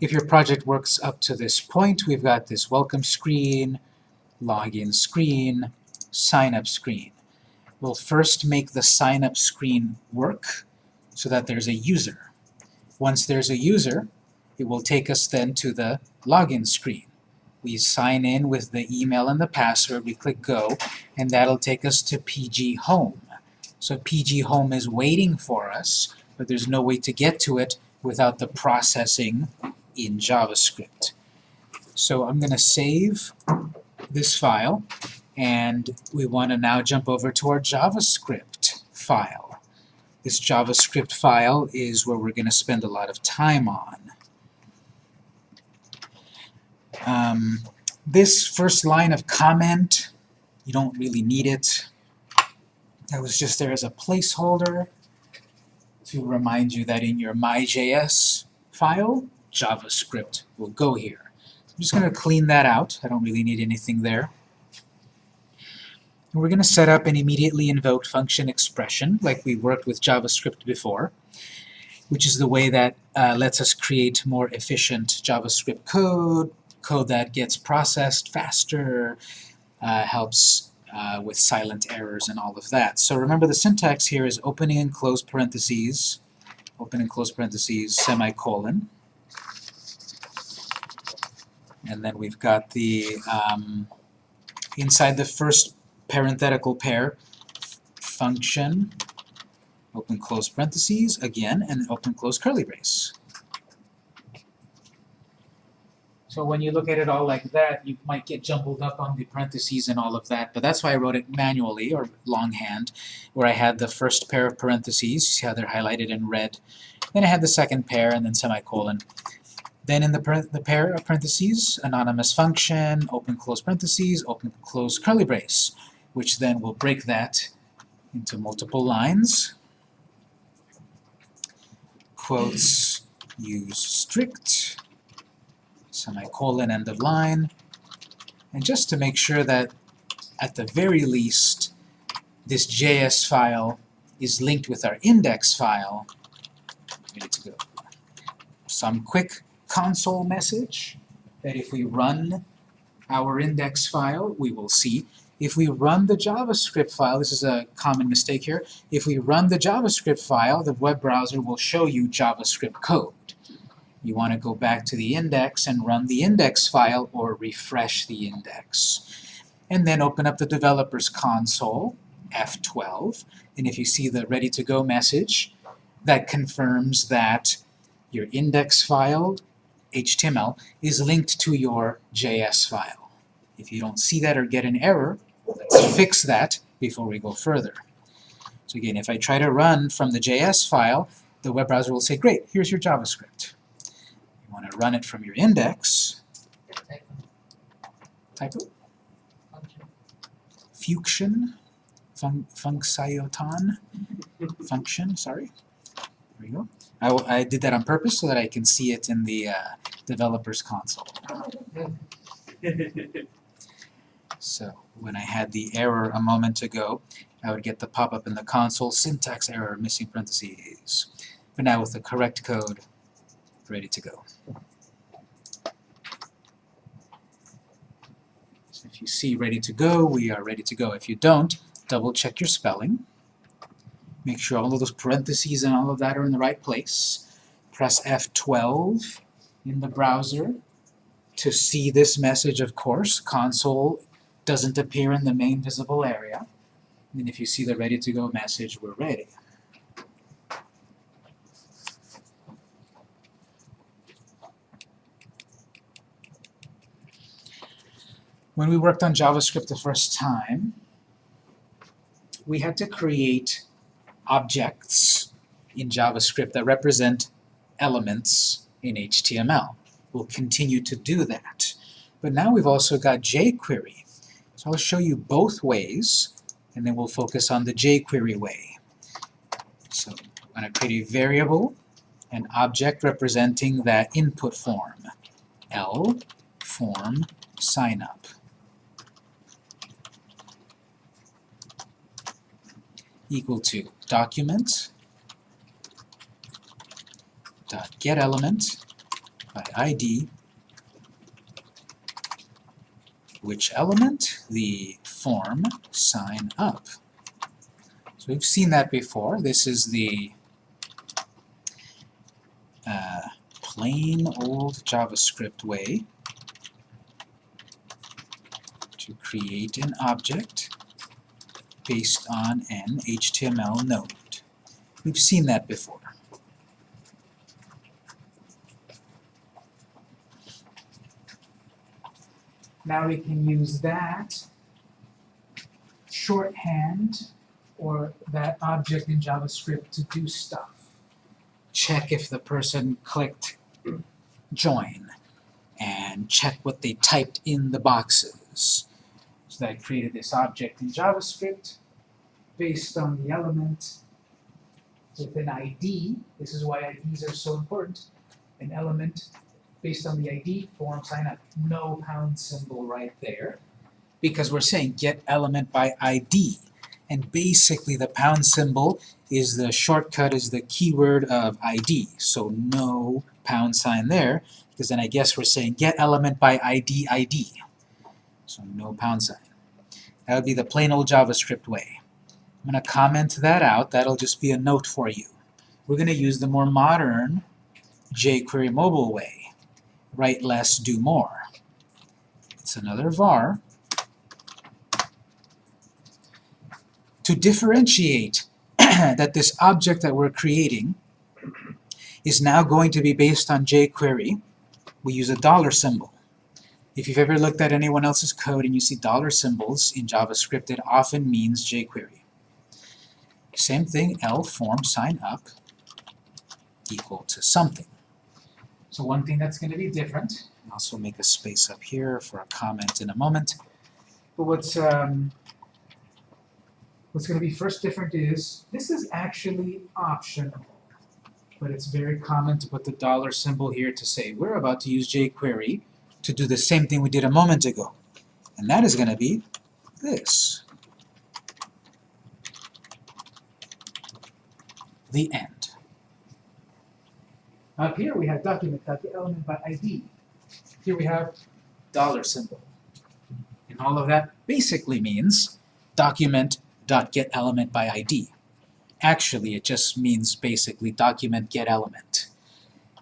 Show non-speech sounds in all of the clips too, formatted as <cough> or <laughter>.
if your project works up to this point, we've got this welcome screen, login screen, sign up screen. We'll first make the sign up screen work so that there's a user. Once there's a user, it will take us then to the login screen. We sign in with the email and the password, we click go, and that'll take us to PG Home. So PG Home is waiting for us, but there's no way to get to it without the processing in JavaScript. So I'm going to save this file, and we want to now jump over to our JavaScript file. This JavaScript file is where we're going to spend a lot of time on. Um, this first line of comment, you don't really need it. That was just there as a placeholder to remind you that in your My.js file, JavaScript will go here. I'm just going to clean that out. I don't really need anything there. And we're going to set up an immediately invoked function expression like we worked with JavaScript before, which is the way that uh, lets us create more efficient JavaScript code, code that gets processed faster, uh, helps uh, with silent errors and all of that. So remember the syntax here is opening and close parentheses, open and close parentheses, semicolon. And then we've got the, um, inside the first parenthetical pair, function, open close parentheses, again, and open close curly brace. So when you look at it all like that, you might get jumbled up on the parentheses and all of that, but that's why I wrote it manually, or longhand, where I had the first pair of parentheses, see how they're highlighted in red, then I had the second pair, and then semicolon. Then in the, the pair of parentheses, anonymous function, open close parentheses, open close curly brace, which then will break that into multiple lines. Quotes use strict, semicolon, end of line. And just to make sure that, at the very least, this JS file is linked with our index file, to go. Some quick console message that if we run our index file, we will see. If we run the JavaScript file, this is a common mistake here, if we run the JavaScript file, the web browser will show you JavaScript code. You want to go back to the index and run the index file or refresh the index. And then open up the developer's console, F12, and if you see the ready to go message, that confirms that your index file HTML is linked to your JS file. If you don't see that or get an error, let's fix that before we go further. So again, if I try to run from the JS file, the web browser will say, great, here's your JavaScript. You want to run it from your index. Typo? Function. Fun functionoton. Function, sorry. There we go. I, I did that on purpose so that I can see it in the uh, developer's console. <laughs> so when I had the error a moment ago, I would get the pop-up in the console, syntax error, missing parentheses. But now with the correct code, ready to go. So if you see ready to go, we are ready to go. If you don't, double check your spelling. Make sure all of those parentheses and all of that are in the right place. Press F12 in the browser to see this message, of course. Console doesn't appear in the main visible area. And if you see the ready to go message, we're ready. When we worked on JavaScript the first time, we had to create objects in JavaScript that represent elements in HTML. We'll continue to do that. But now we've also got jQuery. So I'll show you both ways, and then we'll focus on the jQuery way. So I'm going to create a variable, an object representing that input form, L form sign up. equal to document dot get element by ID. Which element? The form sign up. So we've seen that before. This is the uh, plain old JavaScript way to create an object based on an HTML node. We've seen that before. Now we can use that shorthand or that object in JavaScript to do stuff. Check if the person clicked join and check what they typed in the boxes. So I created this object in JavaScript based on the element with an ID. This is why IDs are so important. An element based on the ID form sign up. No pound symbol right there. Because we're saying get element by ID. And basically the pound symbol is the shortcut, is the keyword of ID. So no pound sign there, because then I guess we're saying get element by ID ID. So no pound sign. That would be the plain old JavaScript way. I'm going to comment that out. That'll just be a note for you. We're going to use the more modern jQuery mobile way. Write less, do more. It's another var. To differentiate <clears throat> that this object that we're creating is now going to be based on jQuery, we use a dollar symbol. If you've ever looked at anyone else's code and you see dollar symbols in JavaScript, it often means jQuery. Same thing, L form sign up equal to something. So one thing that's going to be different, I'll also make a space up here for a comment in a moment, but what's, um, what's going to be first different is, this is actually optional, but it's very common to put the dollar symbol here to say, we're about to use jQuery to do the same thing we did a moment ago. And that is going to be this. The end. Up here we have document element by ID. Here we have dollar symbol. And all of that basically means document get element by ID. Actually, it just means basically document get element.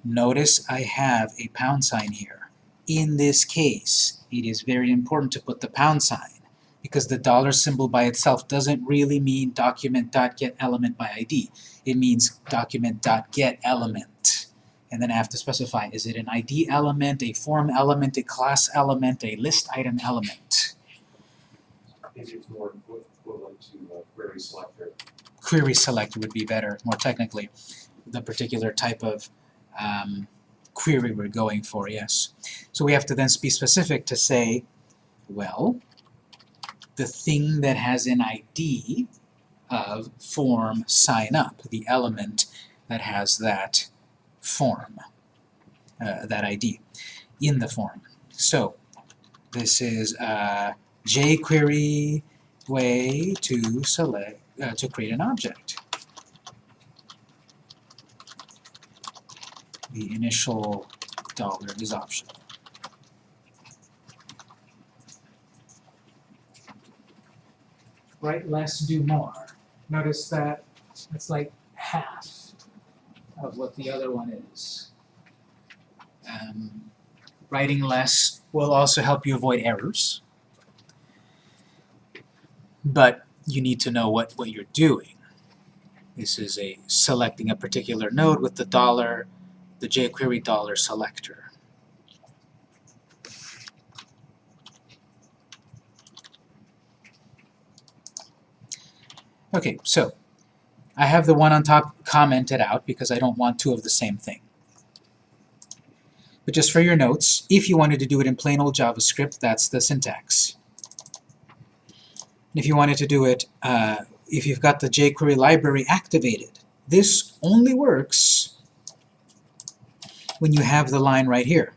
Notice I have a pound sign here. In this case, it is very important to put the pound sign because the dollar symbol by itself doesn't really mean document.getElement by ID. It means document.getElement. And then I have to specify, is it an ID element, a form element, a class element, a list item element? I think it's more equivalent to uh, query selector. Query selector would be better, more technically, the particular type of um, query we're going for, yes. So we have to then be specific to say, well, the thing that has an ID of form sign up, the element that has that form, uh, that ID in the form. So this is a jQuery way to select uh, to create an object. The initial dollar is optional. write less, do more. Notice that it's like half of what the other one is. Um, writing less will also help you avoid errors, but you need to know what, what you're doing. This is a selecting a particular node with the dollar, the jQuery dollar selector. Okay, so I have the one on top commented out because I don't want two of the same thing. But just for your notes, if you wanted to do it in plain old JavaScript, that's the syntax. And if you wanted to do it, uh, if you've got the jQuery library activated, this only works when you have the line right here,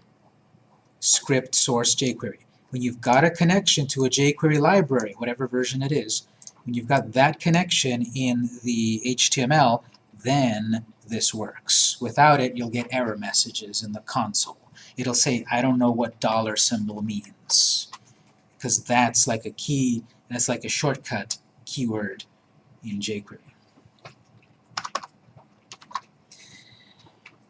script source jQuery. When you've got a connection to a jQuery library, whatever version it is, when you've got that connection in the HTML, then this works. Without it, you'll get error messages in the console. it'll say, I don't know what dollar symbol means. Because that's like a key, that's like a shortcut keyword in jQuery.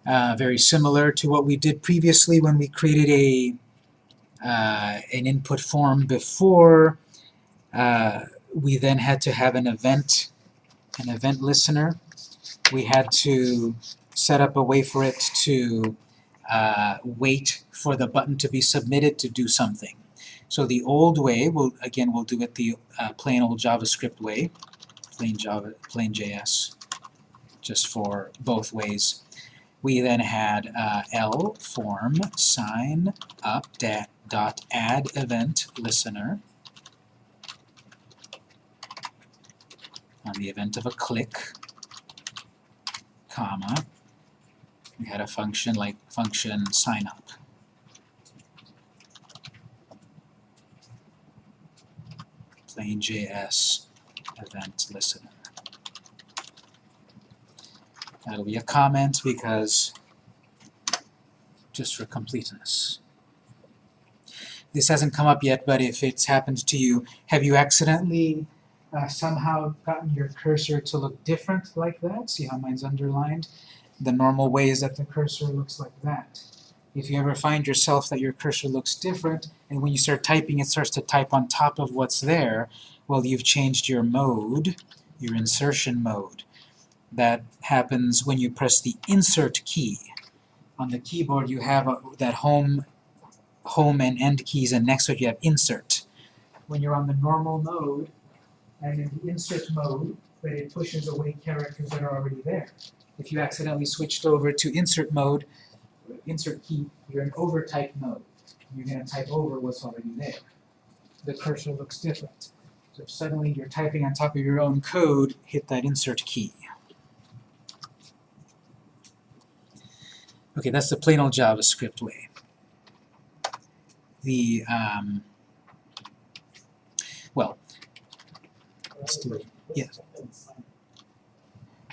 Uh, very similar to what we did previously when we created a uh, an input form before. Uh, we then had to have an event, an event listener. We had to set up a way for it to uh, wait for the button to be submitted to do something. So the old way, we'll, again, we'll do it the uh, plain old JavaScript way, plain Java, plain JS, just for both ways. We then had uh, L form sign up dot add event listener on the event of a click, comma. We had a function like function sign up. Plain JS event listener. That'll be a comment because just for completeness. This hasn't come up yet, but if it's happened to you, have you accidentally uh, somehow gotten your cursor to look different like that? See how mine's underlined? The normal way is that the cursor looks like that. If you ever find yourself that your cursor looks different, and when you start typing it starts to type on top of what's there, well, you've changed your mode, your insertion mode. That happens when you press the Insert key. On the keyboard you have a, that home, home and end keys, and next to it you have Insert. When you're on the normal mode, and in the Insert mode, but it pushes away characters that are already there. If you accidentally switched over to Insert mode, Insert key, you're in overtype mode. You're going to type over what's already there. The cursor looks different. So if suddenly you're typing on top of your own code, hit that Insert key. Okay, that's the plain old JavaScript way. The, um, well, let's do it. Yes.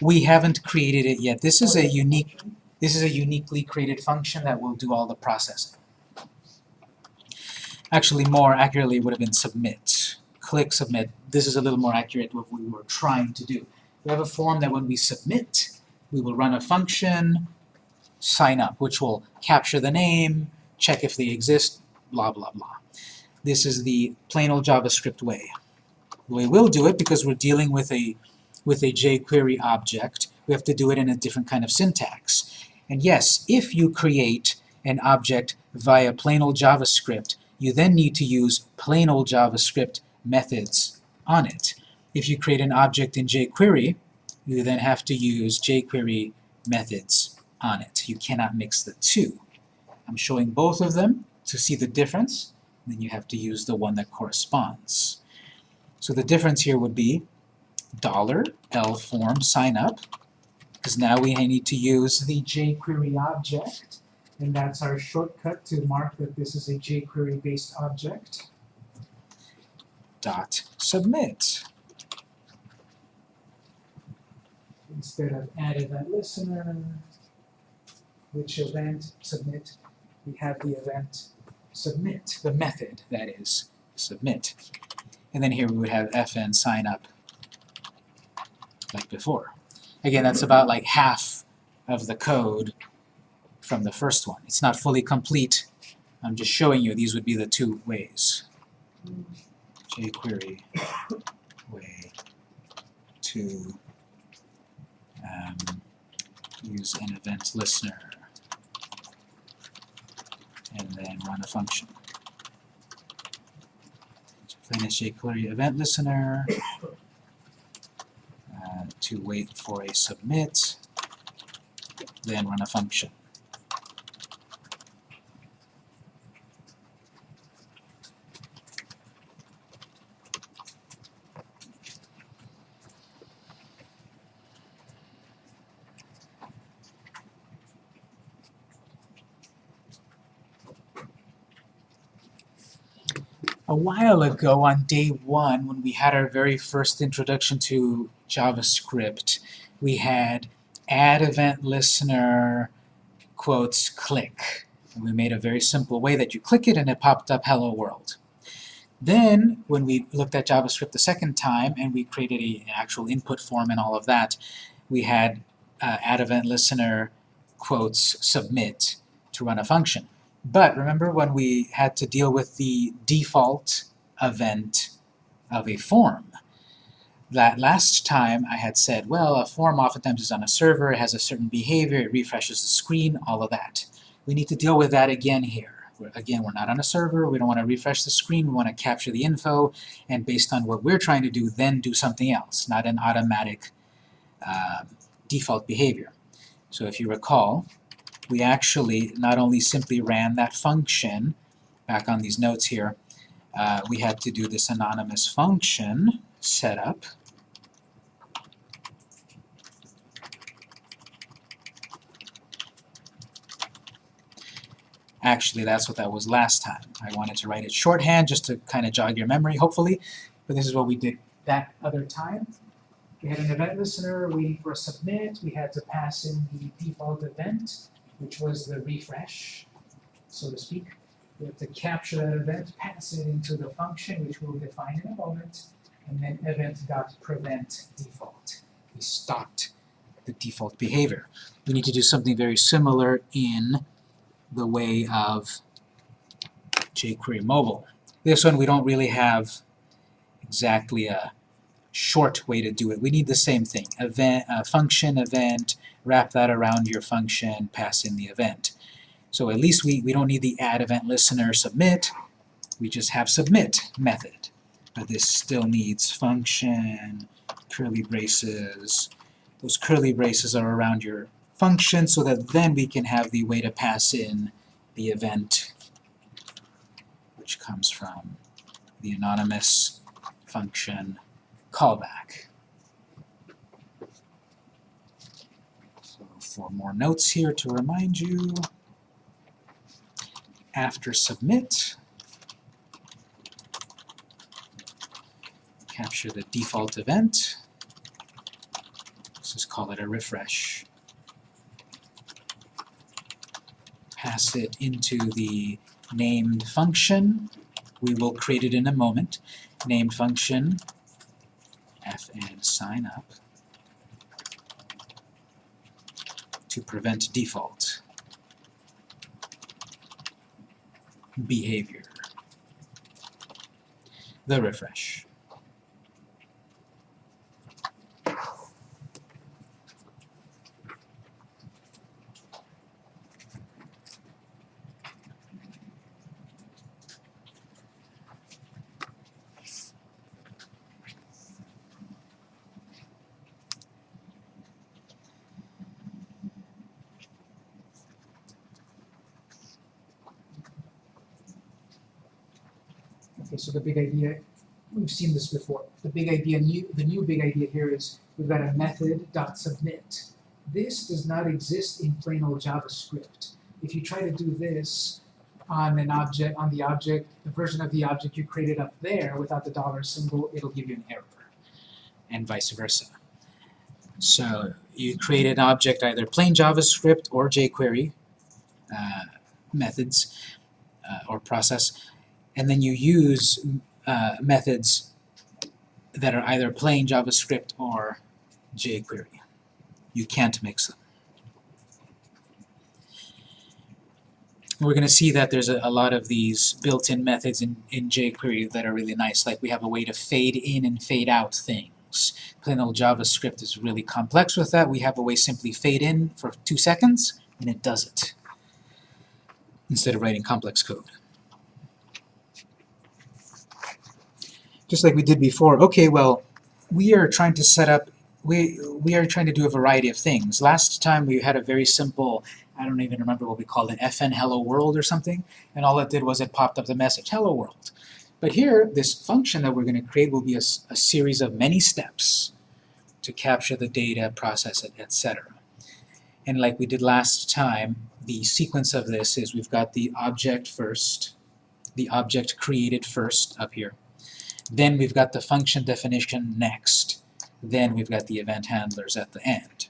We haven't created it yet. This is a unique, this is a uniquely created function that will do all the processing. Actually, more accurately would have been submit. Click submit. This is a little more accurate what we were trying to do. We have a form that when we submit, we will run a function, sign up, which will capture the name, check if they exist, blah, blah, blah. This is the plain old JavaScript way. We will do it because we're dealing with a with a jQuery object. We have to do it in a different kind of syntax. And yes, if you create an object via plain old JavaScript, you then need to use plain old JavaScript methods on it. If you create an object in jQuery, you then have to use jQuery methods on it. You cannot mix the two. I'm showing both of them to see the difference, then you have to use the one that corresponds. So the difference here would be dollar $L form sign up, because now we need to use the jQuery object, and that's our shortcut to mark that this is a jQuery based object. Dot submit. Instead of add that listener, which event submit, we have the event submit, the method, that is, submit. And then here we would have fn sign up like before. Again, that's about like half of the code from the first one. It's not fully complete. I'm just showing you these would be the two ways. jQuery way to um, use an event listener and then run a function. So plain jQuery event listener uh, to wait for a submit, then run a function. While ago, on day one, when we had our very first introduction to JavaScript, we had add event listener quotes click. And we made a very simple way that you click it and it popped up hello world. Then, when we looked at JavaScript the second time and we created a, an actual input form and all of that, we had uh, add event listener quotes submit to run a function. But remember when we had to deal with the default event of a form? That last time I had said, well, a form oftentimes is on a server, it has a certain behavior, it refreshes the screen, all of that. We need to deal with that again here. We're, again, we're not on a server, we don't want to refresh the screen, we want to capture the info, and based on what we're trying to do, then do something else, not an automatic uh, default behavior. So if you recall, we actually not only simply ran that function, back on these notes here, uh, we had to do this anonymous function setup. Actually, that's what that was last time. I wanted to write it shorthand just to kind of jog your memory, hopefully, but this is what we did that other time. We had an event listener waiting for a submit. We had to pass in the default event, which was the refresh, so to speak. We have to capture that event, pass it into the function, which we'll define in a moment, and then event.prevent default. We stopped the default behavior. We need to do something very similar in the way of jQuery mobile. This one we don't really have exactly a short way to do it. We need the same thing. Event, uh, function, event, wrap that around your function, pass in the event. So at least we, we don't need the add event listener submit, we just have submit method. But this still needs function, curly braces. Those curly braces are around your function so that then we can have the way to pass in the event which comes from the anonymous function callback. So for more notes here to remind you. After submit, capture the default event. Let's just call it a refresh. Pass it into the named function. We will create it in a moment. Named function fn sign up to prevent default behavior. The refresh. Okay, so the big idea, we've seen this before. The big idea, new, the new big idea here is we've got a method dot submit. This does not exist in plain old JavaScript. If you try to do this on an object, on the object, the version of the object you created up there without the dollar symbol, it'll give you an error, and vice versa. So you create an object either plain JavaScript or jQuery uh, methods uh, or process, and then you use uh, methods that are either plain JavaScript or jQuery. You can't mix them. We're going to see that there's a, a lot of these built-in methods in, in jQuery that are really nice, like we have a way to fade in and fade out things. Plain old JavaScript is really complex with that. We have a way simply fade in for two seconds, and it does it, instead of writing complex code. Just like we did before, okay, well, we are trying to set up, we, we are trying to do a variety of things. Last time we had a very simple, I don't even remember what we called it, fn hello world or something, and all it did was it popped up the message, hello world. But here, this function that we're going to create will be a, a series of many steps to capture the data, process it, etc. And like we did last time, the sequence of this is we've got the object first, the object created first up here, then we've got the function definition next. Then we've got the event handlers at the end.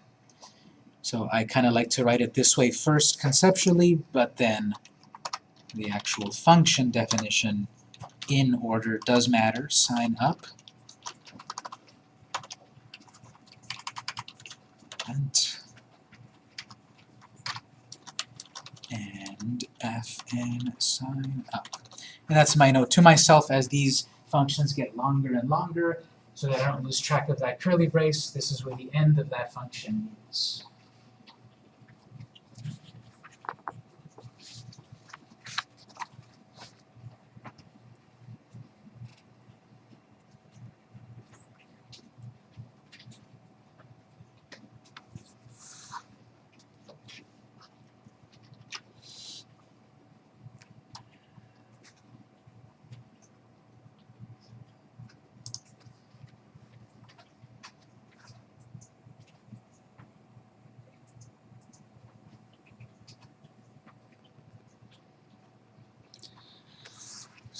So I kind of like to write it this way first conceptually, but then the actual function definition in order does matter. Sign up. Event. And fn sign up. And that's my note to myself as these functions get longer and longer so that I don't lose track of that curly brace. This is where the end of that function is.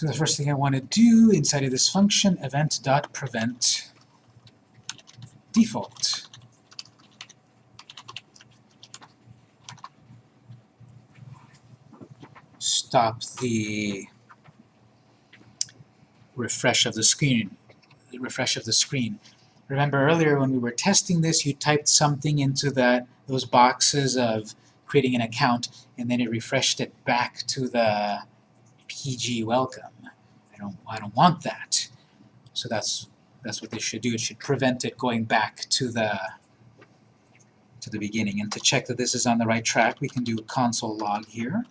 The first thing I want to do inside of this function, event.prevent default. Stop the refresh of the screen. The refresh of the screen. Remember earlier when we were testing this, you typed something into that those boxes of creating an account, and then it refreshed it back to the PG welcome. I don't I don't want that. So that's that's what they should do. It should prevent it going back to the to the beginning. And to check that this is on the right track, we can do console log here.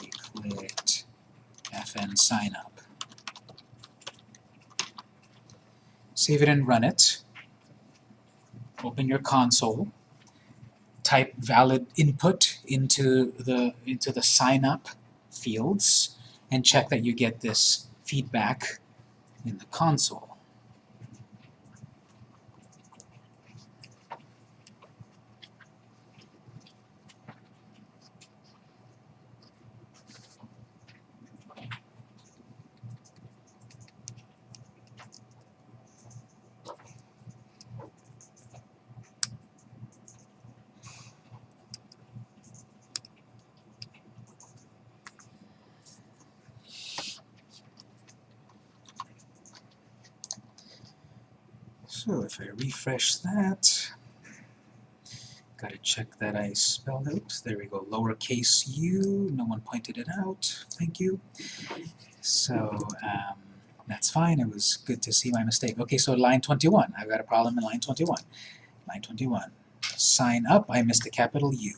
We clicked fn sign up. Save it and run it. Open your console type valid input into the into the sign up fields and check that you get this feedback in the console. So if I refresh that, gotta check that I spelled out. There we go, lowercase u, no one pointed it out, thank you. So um, that's fine, it was good to see my mistake. Okay, so line 21, I've got a problem in line 21. Line 21, sign up, I missed a capital U.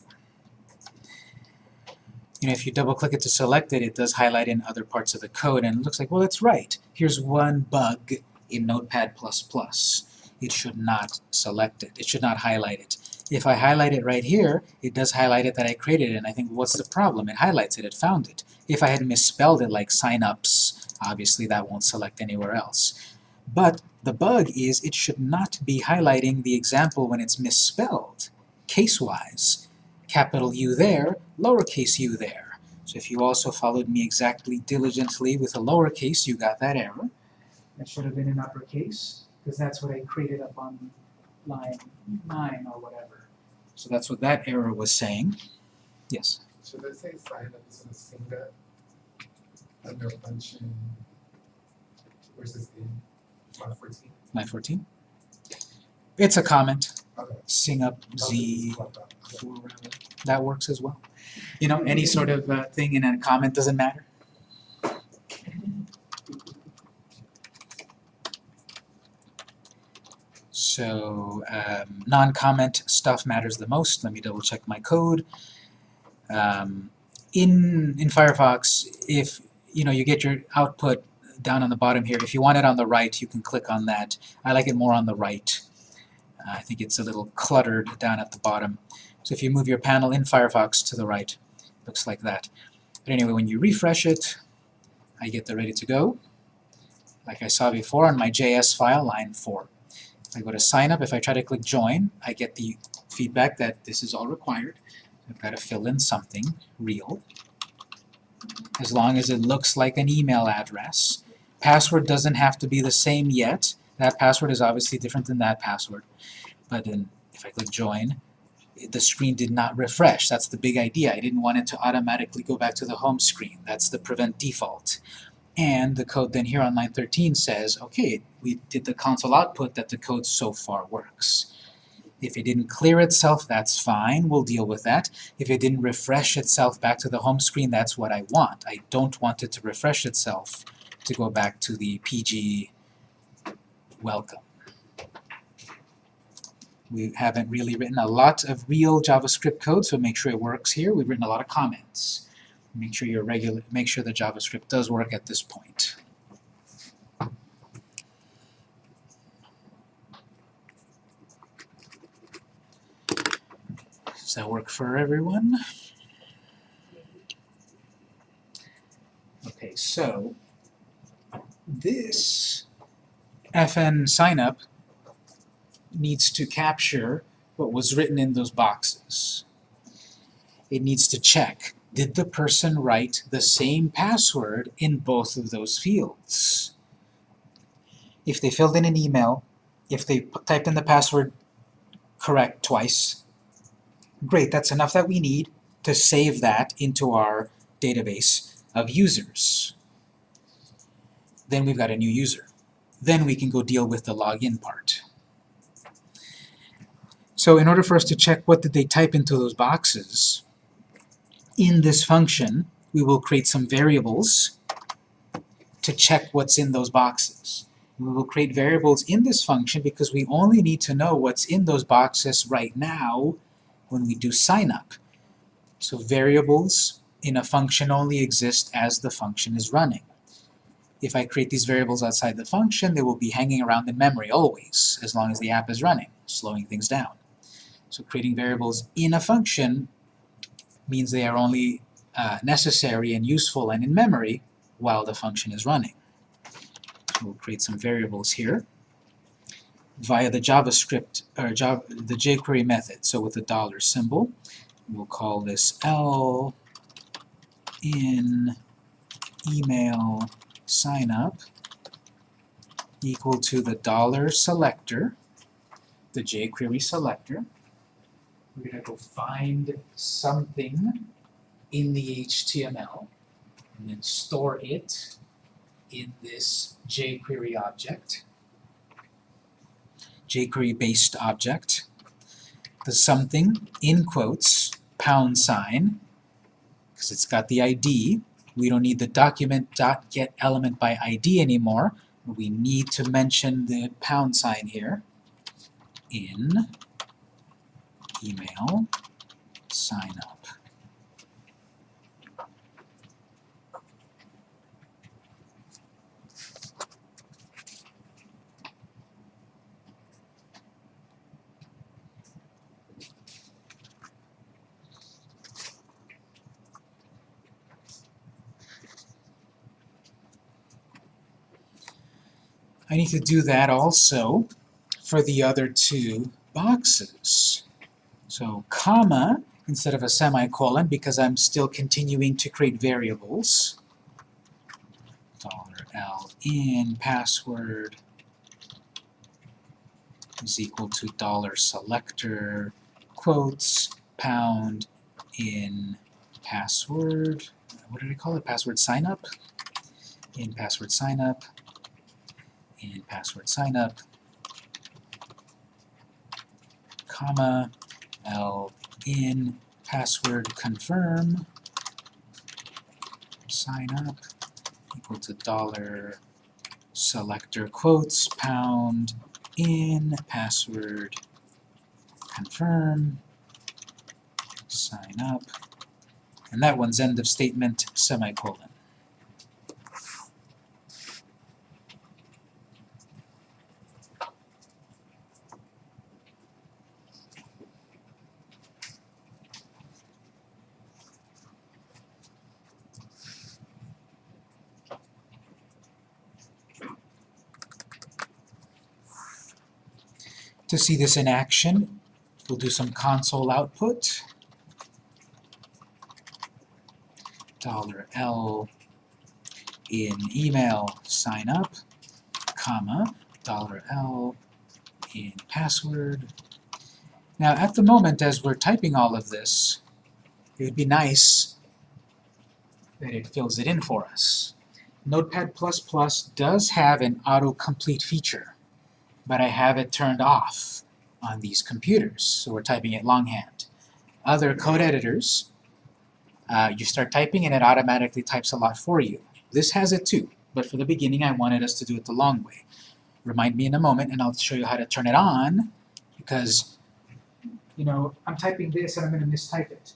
You know, if you double click it to select it, it does highlight in other parts of the code, and it looks like, well, that's right. Here's one bug in Notepad++. It should not select it. It should not highlight it. If I highlight it right here, it does highlight it that I created it, and I think, what's the problem? It highlights it, it found it. If I had misspelled it like signups, obviously that won't select anywhere else. But the bug is it should not be highlighting the example when it's misspelled, case-wise. Capital U there, lowercase u there. So if you also followed me exactly diligently with a lowercase, you got that error. That should have been an uppercase, because that's what I created up on line 9 or whatever. So that's what that error was saying. Yes? Should I say sign up is in a single under function versus in one fourteen? Line 14? It's a comment. Okay. Sing up Z just that. That works as well. You know, any sort of uh, thing in a comment doesn't matter. So um, non-comment stuff matters the most. Let me double check my code. Um, in in Firefox, if you know you get your output down on the bottom here, if you want it on the right, you can click on that. I like it more on the right. Uh, I think it's a little cluttered down at the bottom. So if you move your panel in Firefox to the right, looks like that. But anyway, when you refresh it, I get the ready to go. Like I saw before on my JS file, line 4. I go to sign up, if I try to click join, I get the feedback that this is all required. I've got to fill in something real. As long as it looks like an email address. Password doesn't have to be the same yet. That password is obviously different than that password. But then if I click join, the screen did not refresh. That's the big idea. I didn't want it to automatically go back to the home screen. That's the prevent default. And the code then here on line 13 says, okay, we did the console output that the code so far works. If it didn't clear itself, that's fine, we'll deal with that. If it didn't refresh itself back to the home screen, that's what I want. I don't want it to refresh itself to go back to the PG welcome. We haven't really written a lot of real JavaScript code, so make sure it works here. We've written a lot of comments. Make sure your regular make sure the JavaScript does work at this point. Does that work for everyone? Okay, so this FN signup needs to capture what was written in those boxes. It needs to check, did the person write the same password in both of those fields? If they filled in an email, if they typed in the password correct twice, great, that's enough that we need to save that into our database of users. Then we've got a new user. Then we can go deal with the login part. So in order for us to check what did they type into those boxes, in this function, we will create some variables to check what's in those boxes. We will create variables in this function because we only need to know what's in those boxes right now when we do sign up. So variables in a function only exist as the function is running. If I create these variables outside the function, they will be hanging around in memory always, as long as the app is running, slowing things down. So creating variables in a function means they are only uh, necessary and useful and in memory while the function is running. So we'll create some variables here via the JavaScript, or Java, the jQuery method. So with the dollar symbol, we'll call this L in email signup equal to the dollar selector, the jQuery selector. We're going to go find something in the HTML and then store it in this jQuery object, jQuery-based object. The something, in quotes, pound sign, because it's got the ID. We don't need the document.get element by ID anymore. We need to mention the pound sign here in email sign up. I need to do that also for the other two boxes. So comma instead of a semicolon because I'm still continuing to create variables. $L in password is equal to dollar selector quotes pound in password. What did I call it? Password sign up. In password sign up. In password sign up. Comma L in password confirm sign up equal to dollar selector quotes pound in password confirm sign up and that one's end of statement semicolon. To see this in action, we'll do some console output. Dollar $L in email sign up, comma, dollar $L in password. Now, at the moment, as we're typing all of this, it would be nice that it fills it in for us. Notepad++ does have an autocomplete feature, but I have it turned off on these computers, so we're typing it longhand. Other code editors, uh, you start typing and it automatically types a lot for you. This has it too, but for the beginning I wanted us to do it the long way. Remind me in a moment and I'll show you how to turn it on, because, you know, I'm typing this and I'm going to mistype it.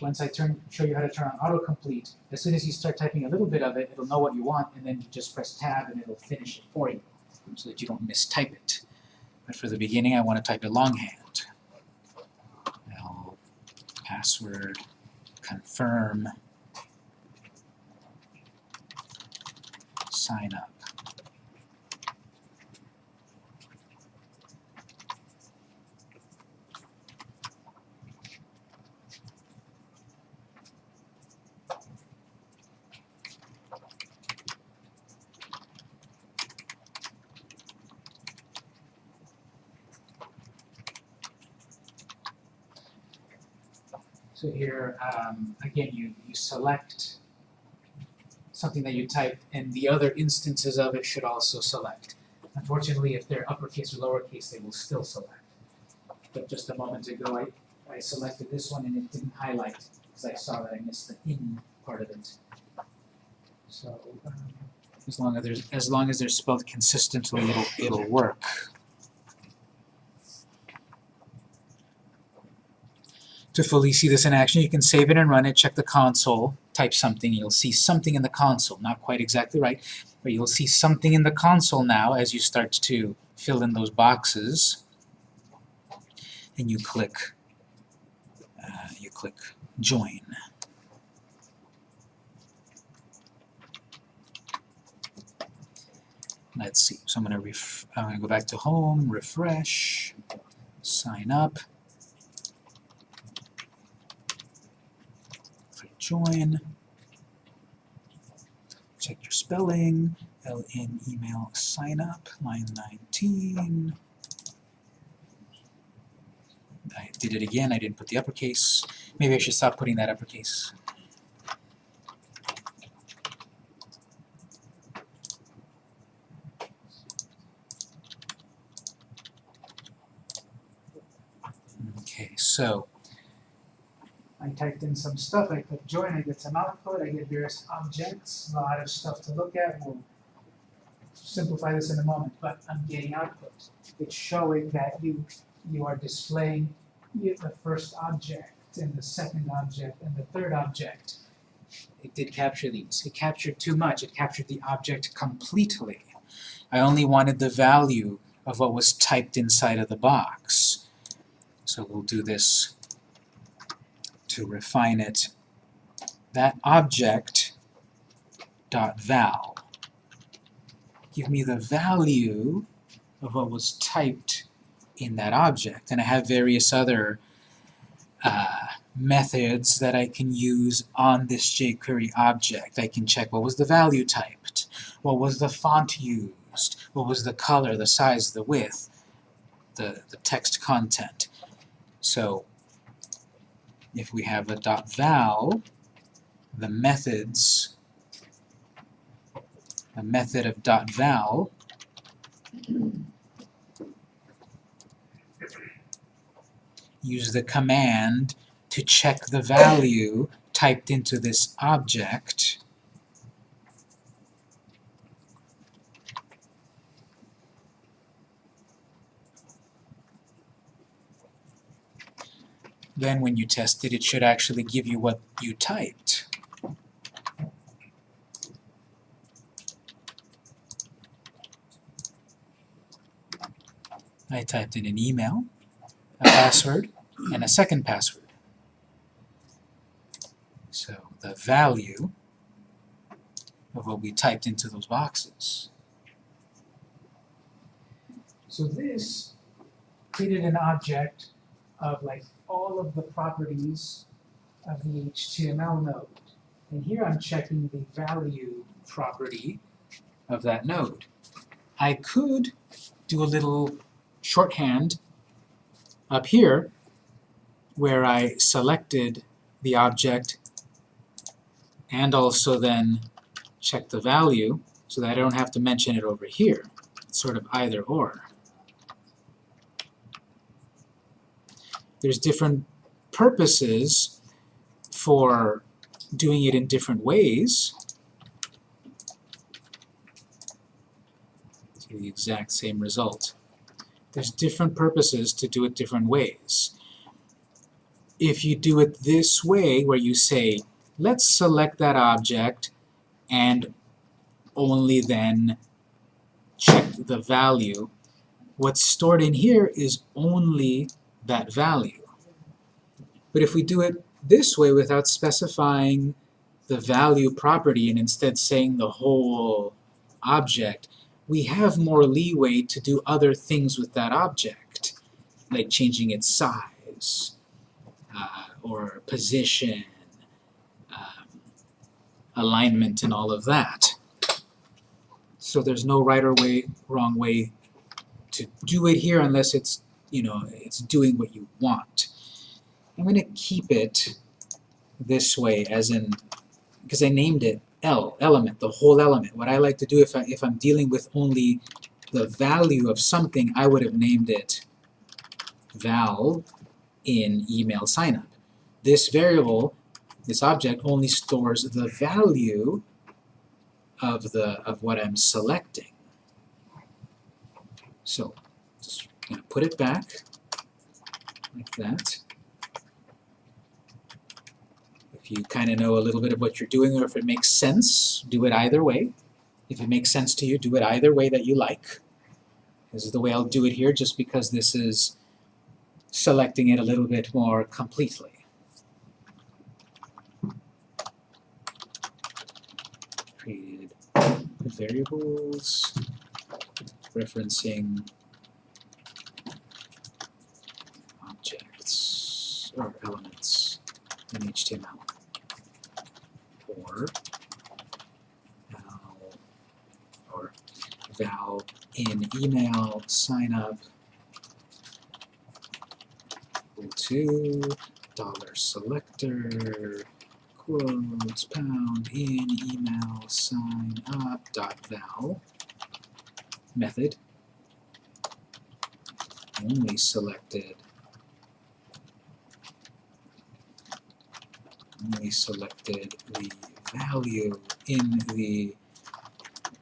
Once I turn, show you how to turn on autocomplete, as soon as you start typing a little bit of it, it'll know what you want, and then you just press tab and it'll finish it for you, so that you don't mistype it. But for the beginning, I want to type it longhand. Password confirm sign up. So here, um, again, you, you select something that you type, and the other instances of it should also select. Unfortunately, if they're uppercase or lowercase, they will still select. But just a moment ago, I, I selected this one and it didn't highlight, because I saw that I missed the in part of it. So, um, as long as there's, as long as they're spelled consistently, it'll, it'll work. To fully see this in action, you can save it and run it, check the console, type something, you'll see something in the console. Not quite exactly right, but you'll see something in the console now as you start to fill in those boxes. And you click, uh, you click join. Let's see, so I'm I'm gonna go back to home, refresh, sign up. click join. Check your spelling. LN email sign up, line 19. I did it again, I didn't put the uppercase. Maybe I should stop putting that uppercase. Okay, so I typed in some stuff, I click join, I get some output, I get various objects, a lot of stuff to look at. We'll simplify this in a moment, but I'm getting output. It's showing that you you are displaying the first object and the second object and the third object. It did capture these. It captured too much. It captured the object completely. I only wanted the value of what was typed inside of the box. So we'll do this to refine it, that object dot val. Give me the value of what was typed in that object. And I have various other uh, methods that I can use on this jQuery object. I can check what was the value typed, what was the font used, what was the color, the size, the width, the, the text content. So if we have a dot val, the methods, the method of dot val use the command to check the value typed into this object then when you test it, it should actually give you what you typed. I typed in an email, a password, and a second password. So the value of what we typed into those boxes. So this created an object of like all of the properties of the HTML node. And here I'm checking the value property of that node. I could do a little shorthand Up here, where I selected the object and also then check the value so that I don't have to mention it over here. It's sort of either or. There's different purposes for doing it in different ways. See the exact same result. There's different purposes to do it different ways. If you do it this way, where you say, let's select that object and only then check the value, what's stored in here is only that value. But if we do it this way without specifying the value property and instead saying the whole object, we have more leeway to do other things with that object, like changing its size, uh, or position, um, alignment, and all of that. So there's no right or way, wrong way to do it here unless it's, you know, it's doing what you want. I'm going to keep it this way as in, because I named it L, element, the whole element. What I like to do if, I, if I'm dealing with only the value of something, I would have named it val in email signup. This variable, this object, only stores the value of the of what I'm selecting. So just gonna put it back like that. If you kind of know a little bit of what you're doing or if it makes sense, do it either way. If it makes sense to you, do it either way that you like. This is the way I'll do it here just because this is selecting it a little bit more completely. Created variables referencing objects or elements in HTML or val or val in email sign up to dollar selector quotes pound in email sign up dot val method only selected selected the value in the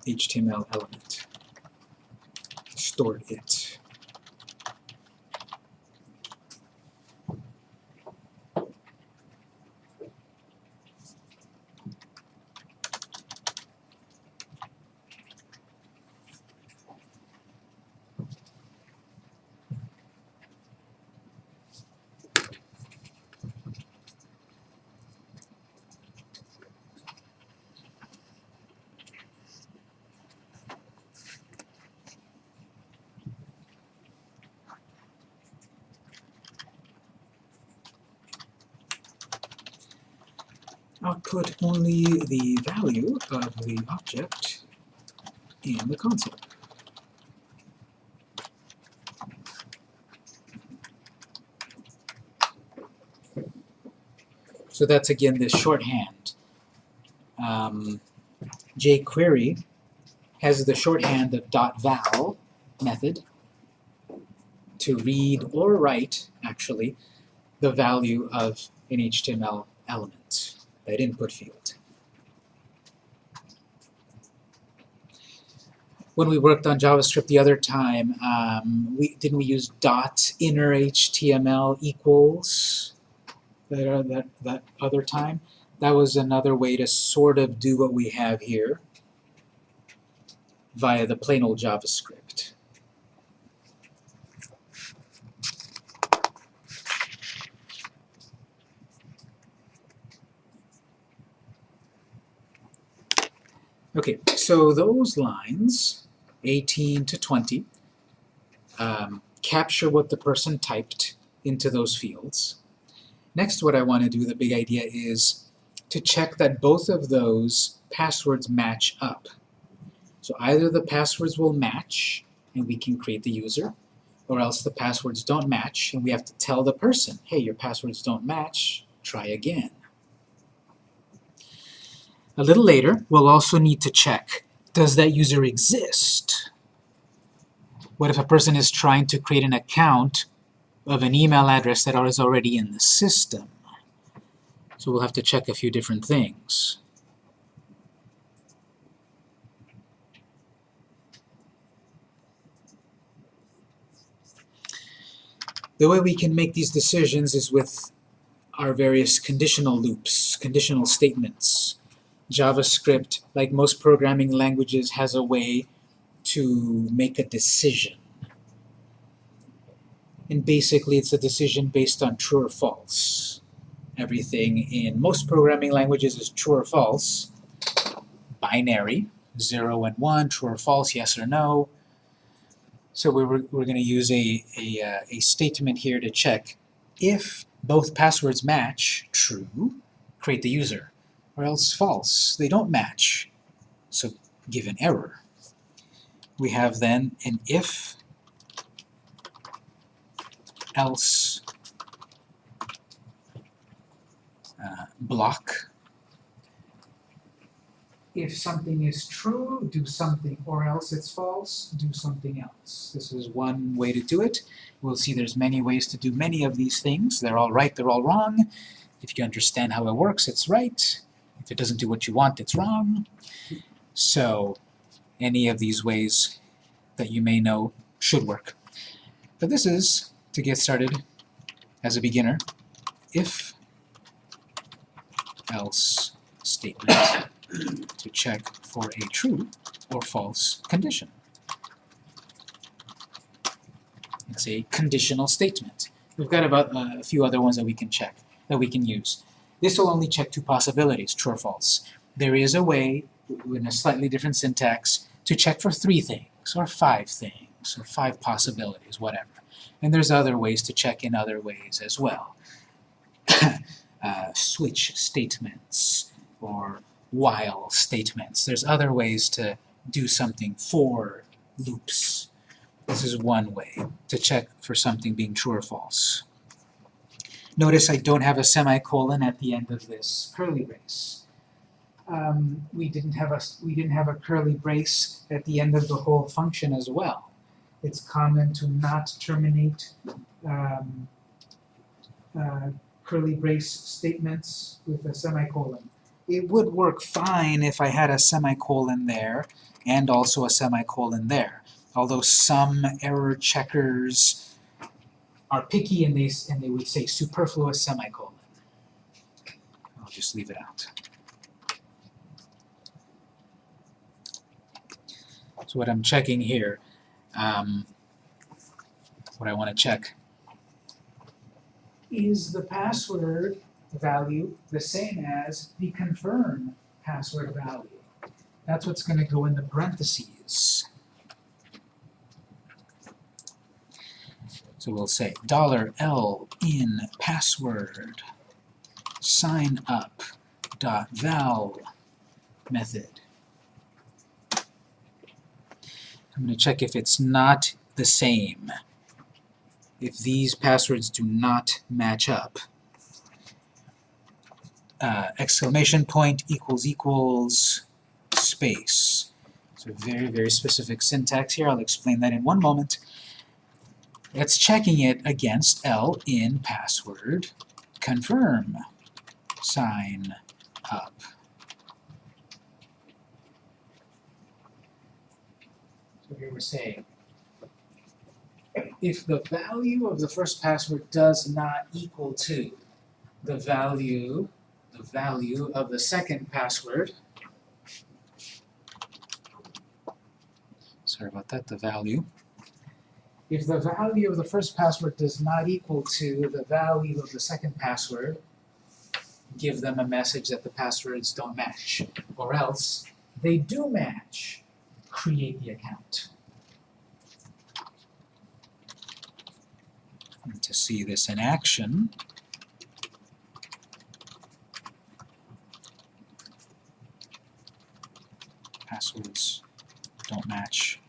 HTML element. Stored it output only the value of the object in the console. So that's again this shorthand. Um, jQuery has the shorthand of .val method to read or write, actually, the value of an HTML element that input field. When we worked on JavaScript the other time, um, we didn't we use dot inner HTML equals that, uh, that, that other time? That was another way to sort of do what we have here via the plain old JavaScript. Okay, so those lines, 18 to 20, um, capture what the person typed into those fields. Next, what I want to do, the big idea, is to check that both of those passwords match up. So either the passwords will match, and we can create the user, or else the passwords don't match, and we have to tell the person, hey, your passwords don't match, try again. A little later, we'll also need to check, does that user exist? What if a person is trying to create an account of an email address that is already in the system? So we'll have to check a few different things. The way we can make these decisions is with our various conditional loops, conditional statements. JavaScript, like most programming languages, has a way to make a decision. And basically it's a decision based on true or false. Everything in most programming languages is true or false. Binary, 0 and 1, true or false, yes or no. So we we're, we're going to use a, a, uh, a statement here to check if both passwords match, true, create the user, or else false, they don't match, so give an error. We have then an if, else uh, block. If something is true, do something, or else it's false, do something else. This is one way to do it. We'll see there's many ways to do many of these things. They're all right, they're all wrong. If you understand how it works, it's right. If it doesn't do what you want, it's wrong. So any of these ways that you may know should work. But this is, to get started as a beginner, if else statement <coughs> to check for a true or false condition. It's a conditional statement. We've got about uh, a few other ones that we can check, that we can use. This will only check two possibilities, true or false. There is a way, in a slightly different syntax, to check for three things, or five things, or five possibilities, whatever. And there's other ways to check in other ways as well. <coughs> uh, switch statements, or while statements. There's other ways to do something for loops. This is one way to check for something being true or false. Notice I don't have a semicolon at the end of this curly brace. Um, we didn't have a we didn't have a curly brace at the end of the whole function as well. It's common to not terminate um, uh, curly brace statements with a semicolon. It would work fine if I had a semicolon there and also a semicolon there. Although some error checkers are picky and they, and they would say superfluous semicolon. I'll just leave it out. So what I'm checking here, um, what I want to check is the password value the same as the confirm password value. That's what's going to go in the parentheses. We'll say dollar $L in password sign up dot val method. I'm going to check if it's not the same. If these passwords do not match up. Uh, exclamation point equals equals space. So very, very specific syntax here. I'll explain that in one moment. It's checking it against L in password. Confirm. Sign up. So here we're saying if the value of the first password does not equal to the value the value of the second password sorry about that, the value if the value of the first password does not equal to the value of the second password, give them a message that the passwords don't match. Or else, they do match, create the account. And to see this in action, passwords don't match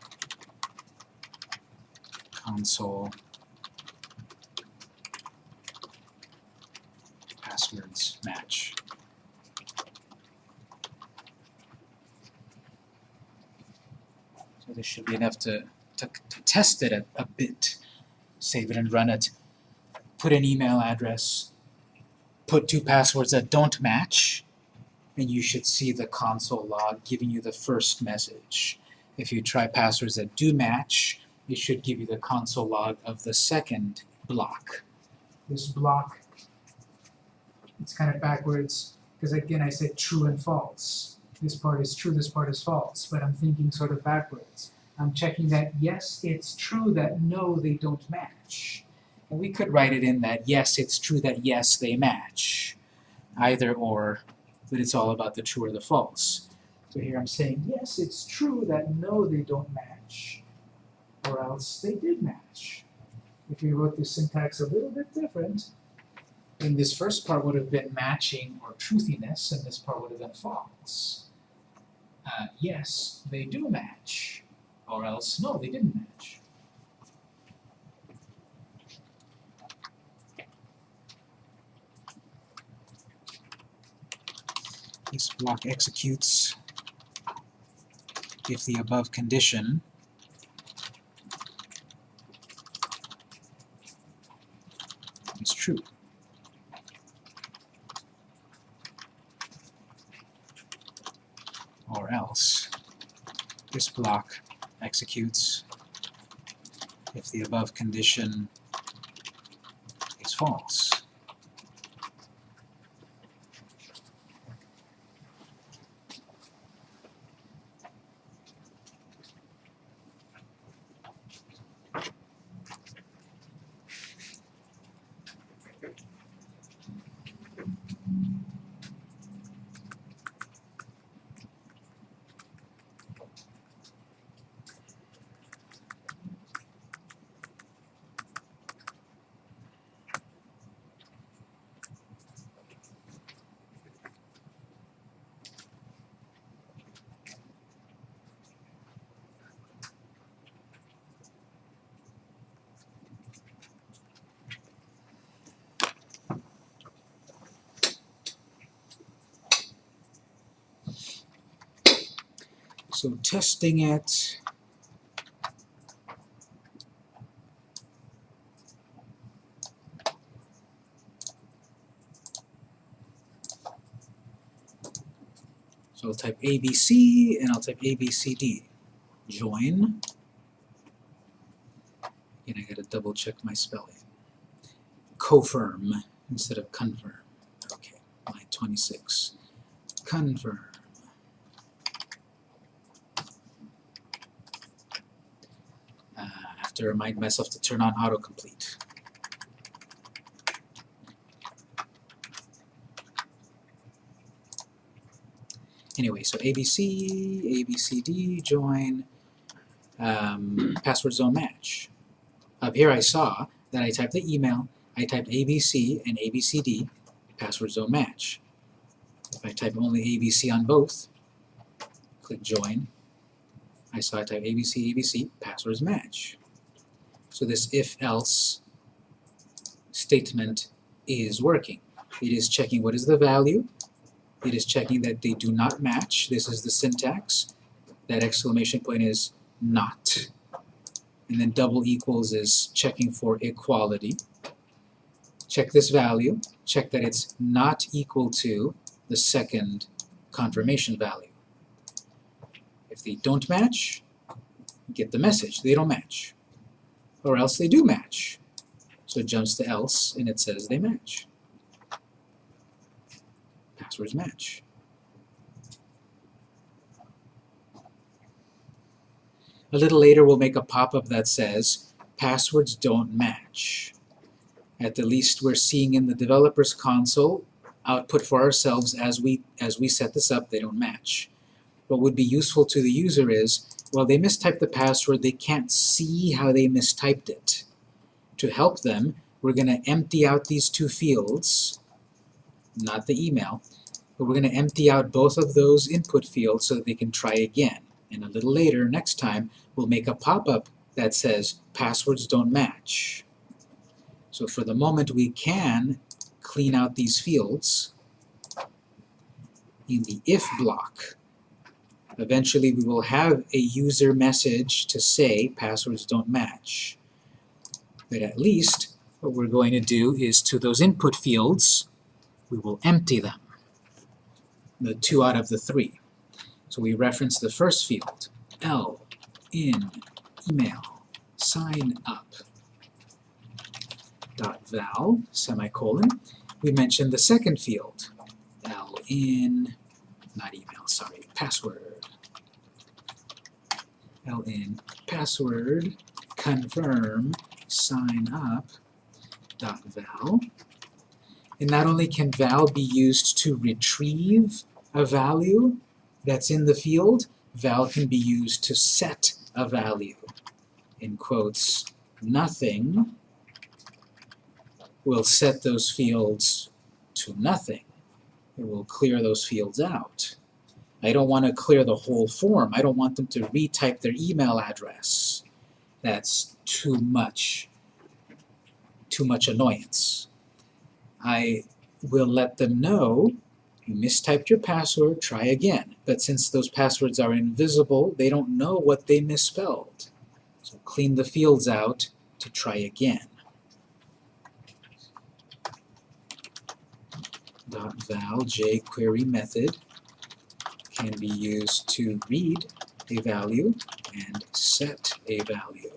console passwords match. So this should be enough to, to, to test it a, a bit. Save it and run it. Put an email address. Put two passwords that don't match. And you should see the console log giving you the first message. If you try passwords that do match, it should give you the console log of the second block. This block, it's kind of backwards, because again I said true and false. This part is true, this part is false, but I'm thinking sort of backwards. I'm checking that yes, it's true that no, they don't match. And we could write it in that yes, it's true that yes, they match. Either or, but it's all about the true or the false. So here I'm saying, yes, it's true that no, they don't match, or else they did match. If we wrote the syntax a little bit different, then this first part would have been matching or truthiness, and this part would have been false. Uh, yes, they do match, or else no, they didn't match. This block executes if the above condition is true. Or else this block executes if the above condition is false. So testing it. So I'll type ABC and I'll type ABCD. Join. And I gotta double check my spelling. Confirm instead of confirm. Okay, line 26. Confirm. Uh, I have to remind myself to turn on autocomplete. Anyway, so ABC, ABCD, join, um, <clears throat> passwords don't match. Up here I saw that I typed the email, I typed ABC and ABCD, passwords don't match. If I type only ABC on both, click join, I saw I type ABC, ABC, passwords match. So this if-else statement is working. It is checking what is the value, it is checking that they do not match, this is the syntax, that exclamation point is not, and then double equals is checking for equality. Check this value, check that it's not equal to the second confirmation value. If they don't match, get the message, they don't match. Or else they do match. So it jumps to else and it says they match. Passwords match. A little later we'll make a pop-up that says passwords don't match. At the least we're seeing in the developer's console output for ourselves as we as we set this up, they don't match. What would be useful to the user is, well they mistyped the password, they can't see how they mistyped it. To help them, we're going to empty out these two fields, not the email, but we're going to empty out both of those input fields so that they can try again. And a little later, next time, we'll make a pop-up that says passwords don't match. So for the moment, we can clean out these fields in the if block. Eventually, we will have a user message to say passwords don't match. But at least, what we're going to do is to those input fields, we will empty them, the two out of the three. So we reference the first field, L, in, email, sign up, dot val, semicolon. We mentioned the second field, L in, not email, sorry, password. L in, password, confirm, sign up, dot val. And not only can val be used to retrieve a value that's in the field, val can be used to set a value. In quotes, nothing will set those fields to nothing. It will clear those fields out. I don't want to clear the whole form. I don't want them to retype their email address. That's too much, too much annoyance. I will let them know you mistyped your password, try again. But since those passwords are invisible, they don't know what they misspelled. So clean the fields out to try again. Dot val jQuery method can be used to read a value and set a value.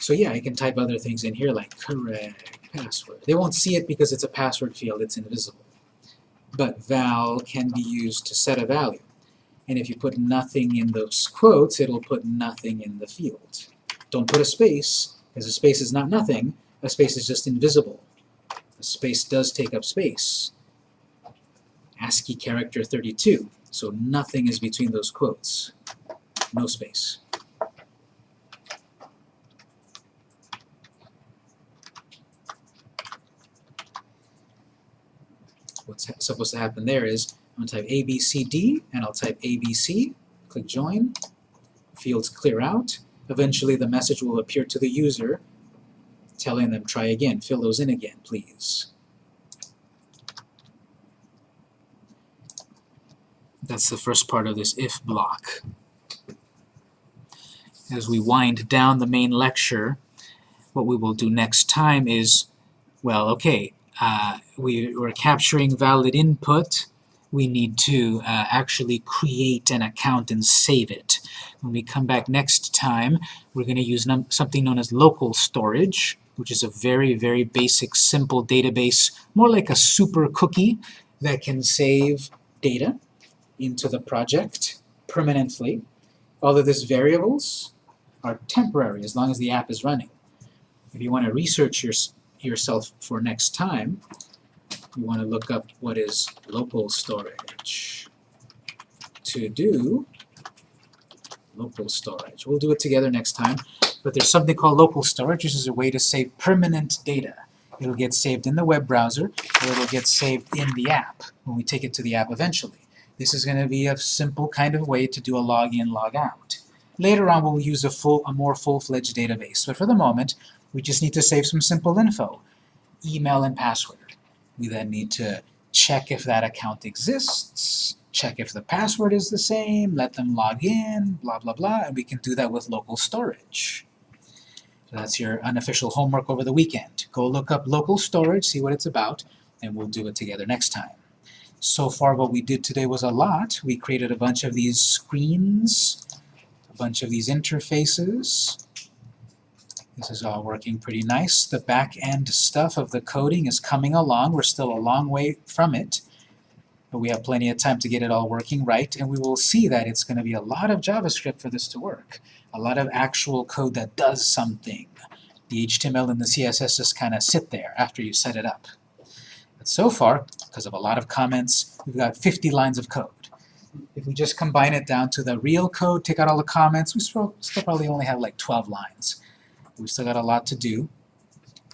So yeah, I can type other things in here like correct password. They won't see it because it's a password field, it's invisible. But val can be used to set a value. And if you put nothing in those quotes, it'll put nothing in the field. Don't put a space, because a space is not nothing, a space is just invisible. A space does take up space. ASCII character 32, so nothing is between those quotes. No space. What's ha supposed to happen there is I'm going to type ABCD, and I'll type ABC, click Join, fields clear out. Eventually the message will appear to the user telling them try again, fill those in again, please. That's the first part of this if block. As we wind down the main lecture, what we will do next time is, well, okay, uh, we, we're capturing valid input, we need to uh, actually create an account and save it. When we come back next time, we're going to use something known as local storage, which is a very, very basic, simple database, more like a super cookie that can save data into the project permanently. All of these variables are temporary as long as the app is running. If you want to research your, yourself for next time, you want to look up what is local storage. To do local storage. We'll do it together next time. But there's something called local storage, which is a way to save permanent data. It'll get saved in the web browser, or it'll get saved in the app when we take it to the app eventually. This is going to be a simple kind of way to do a login, log out. Later on, we'll use a, full, a more full-fledged database. But for the moment, we just need to save some simple info, email and password. We then need to check if that account exists, check if the password is the same, let them log in, blah, blah, blah, and we can do that with local storage. So that's your unofficial homework over the weekend. Go look up local storage, see what it's about, and we'll do it together next time. So far what we did today was a lot. We created a bunch of these screens, a bunch of these interfaces, this is all working pretty nice. The back-end stuff of the coding is coming along. We're still a long way from it, but we have plenty of time to get it all working right, and we will see that it's going to be a lot of JavaScript for this to work. A lot of actual code that does something. The HTML and the CSS just kind of sit there after you set it up. But so far, because of a lot of comments, we've got 50 lines of code. If we just combine it down to the real code, take out all the comments, we still probably only have like 12 lines. We've still got a lot to do.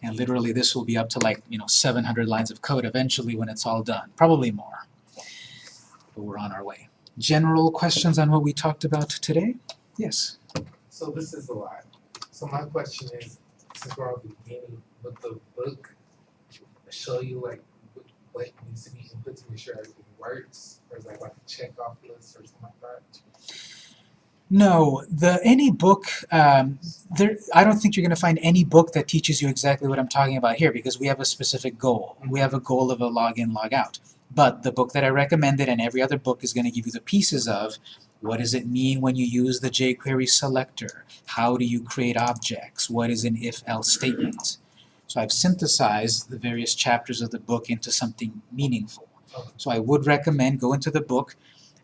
And literally this will be up to like, you know, 700 lines of code eventually when it's all done. Probably more. But we're on our way. General questions on what we talked about today? Yes? So this is a lot. So my question is, since we're the beginning, would the book show you like what, what needs to be input to make sure everything works? Or is that like a check off list or something like that? No, the any book, um, there, I don't think you're going to find any book that teaches you exactly what I'm talking about here because we have a specific goal. We have a goal of a login, log out. But the book that I recommended and every other book is going to give you the pieces of what does it mean when you use the jQuery selector? How do you create objects? What is an if-else statement? So I've synthesized the various chapters of the book into something meaningful. So I would recommend go into the book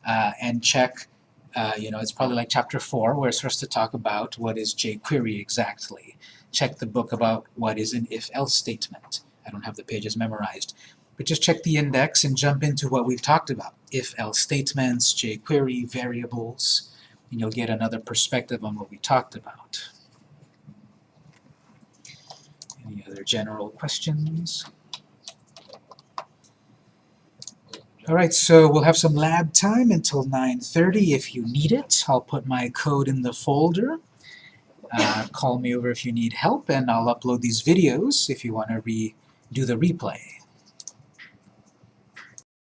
uh, and check uh, you know, it's probably like chapter 4 where it starts to talk about what is jQuery exactly. Check the book about what is an if-else statement. I don't have the pages memorized. But just check the index and jump into what we've talked about. If-else statements, jQuery, variables, and you'll get another perspective on what we talked about. Any other general questions? Alright, so we'll have some lab time until 9.30 if you need it. I'll put my code in the folder. Uh, call me over if you need help, and I'll upload these videos if you want to redo the replay.